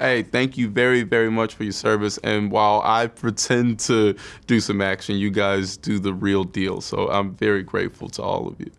Hey, thank you very, very much for your service. And while I pretend to do some action, you guys do the real deal. So I'm very grateful to all of you.